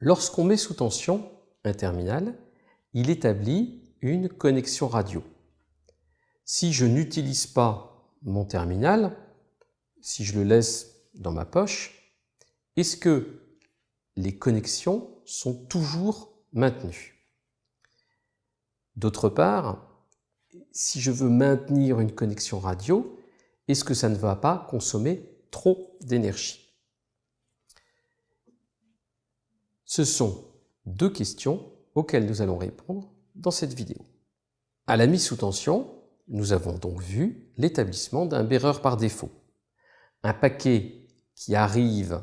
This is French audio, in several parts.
Lorsqu'on met sous tension un terminal, il établit une connexion radio. Si je n'utilise pas mon terminal, si je le laisse dans ma poche, est-ce que les connexions sont toujours maintenues? D'autre part, si je veux maintenir une connexion radio, est-ce que ça ne va pas consommer trop d'énergie? Ce sont deux questions auxquelles nous allons répondre dans cette vidéo. À la mise sous tension, nous avons donc vu l'établissement d'un bearer par défaut. Un paquet qui arrive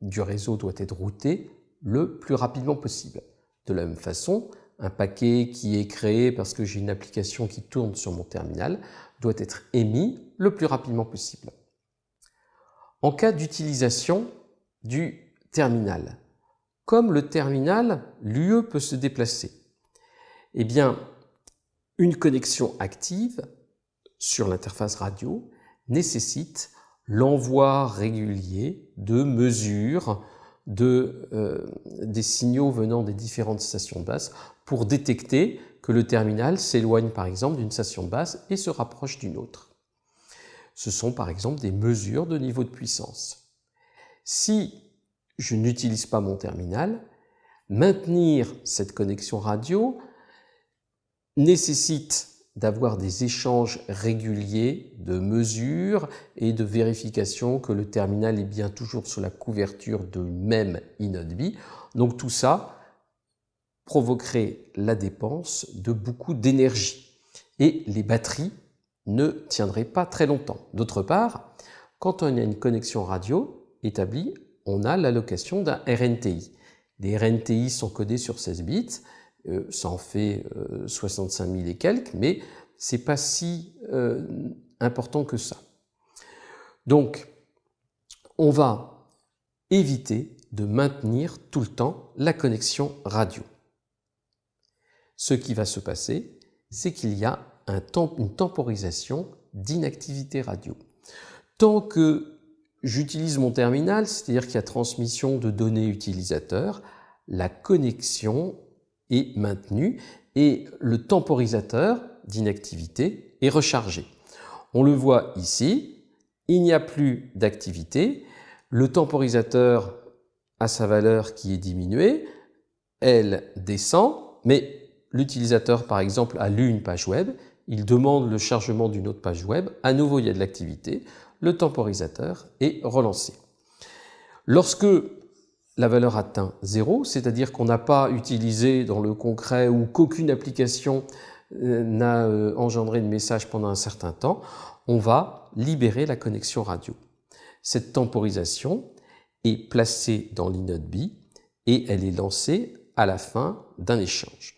du réseau doit être routé le plus rapidement possible. De la même façon, un paquet qui est créé parce que j'ai une application qui tourne sur mon terminal doit être émis le plus rapidement possible. En cas d'utilisation du terminal, comme le terminal, l'UE peut se déplacer, eh bien, une connexion active sur l'interface radio nécessite l'envoi régulier de mesures euh, des signaux venant des différentes stations de base pour détecter que le terminal s'éloigne par exemple d'une station de base et se rapproche d'une autre. Ce sont par exemple des mesures de niveau de puissance. Je n'utilise pas mon terminal, maintenir cette connexion radio nécessite d'avoir des échanges réguliers de mesures et de vérification que le terminal est bien toujours sous la couverture de même inode Donc tout ça provoquerait la dépense de beaucoup d'énergie et les batteries ne tiendraient pas très longtemps. D'autre part, quand on a une connexion radio établie, on a l'allocation d'un RNTI. Les RNTI sont codés sur 16 bits, euh, ça en fait 65 euh, 000 et quelques, mais c'est pas si euh, important que ça. Donc, on va éviter de maintenir tout le temps la connexion radio. Ce qui va se passer, c'est qu'il y a un une temporisation d'inactivité radio. Tant que j'utilise mon terminal, c'est-à-dire qu'il y a transmission de données utilisateurs, la connexion est maintenu et le temporisateur d'inactivité est rechargé. On le voit ici, il n'y a plus d'activité, le temporisateur a sa valeur qui est diminuée, elle descend, mais l'utilisateur par exemple a lu une page web, il demande le chargement d'une autre page web, à nouveau il y a de l'activité, le temporisateur est relancé. Lorsque la valeur atteint 0, c'est-à-dire qu'on n'a pas utilisé dans le concret ou qu'aucune application euh, n'a euh, engendré de message pendant un certain temps, on va libérer la connexion radio. Cette temporisation est placée dans l'inode B et elle est lancée à la fin d'un échange.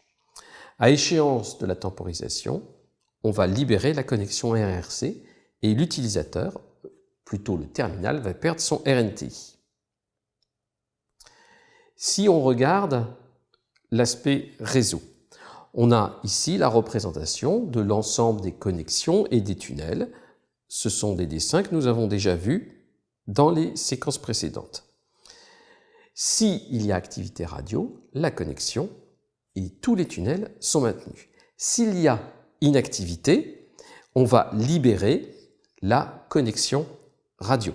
À échéance de la temporisation, on va libérer la connexion RRC et l'utilisateur, plutôt le terminal, va perdre son RNTI. Si on regarde l'aspect réseau, on a ici la représentation de l'ensemble des connexions et des tunnels. Ce sont des dessins que nous avons déjà vus dans les séquences précédentes. S'il y a activité radio, la connexion et tous les tunnels sont maintenus. S'il y a inactivité, on va libérer la connexion radio.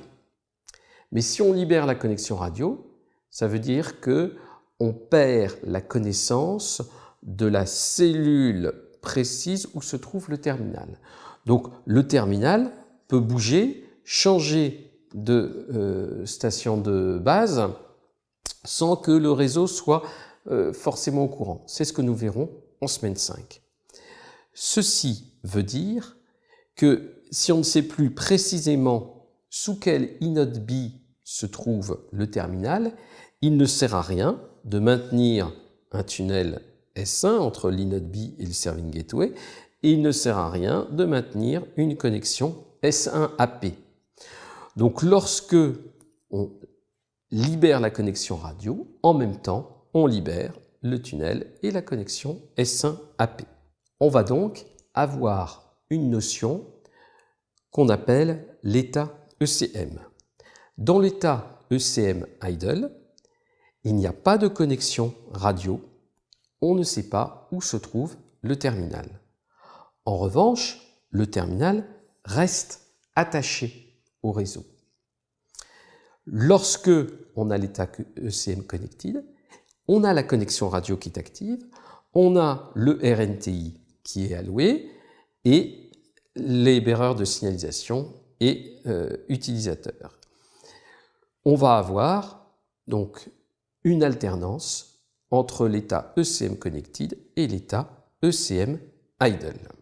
Mais si on libère la connexion radio, ça veut dire que on perd la connaissance de la cellule précise où se trouve le terminal. Donc le terminal peut bouger, changer de euh, station de base sans que le réseau soit euh, forcément au courant. C'est ce que nous verrons en semaine 5. Ceci veut dire que si on ne sait plus précisément sous quel inode B se trouve le terminal, il ne sert à rien de maintenir un tunnel S1 entre l'inode B et le serving gateway, et il ne sert à rien de maintenir une connexion S1 AP. Donc lorsque on libère la connexion radio, en même temps, on libère le tunnel et la connexion S1 AP. On va donc avoir une notion qu'on appelle l'état ECM. Dans l'état ECM idle, il n'y a pas de connexion radio, on ne sait pas où se trouve le terminal. En revanche, le terminal reste attaché au réseau. Lorsque on a l'état ECM connected, on a la connexion radio qui est active, on a le RNTI qui est alloué et les bearers de signalisation et euh, utilisateurs. On va avoir donc une alternance entre l'état ECM connected et l'état ECM idle.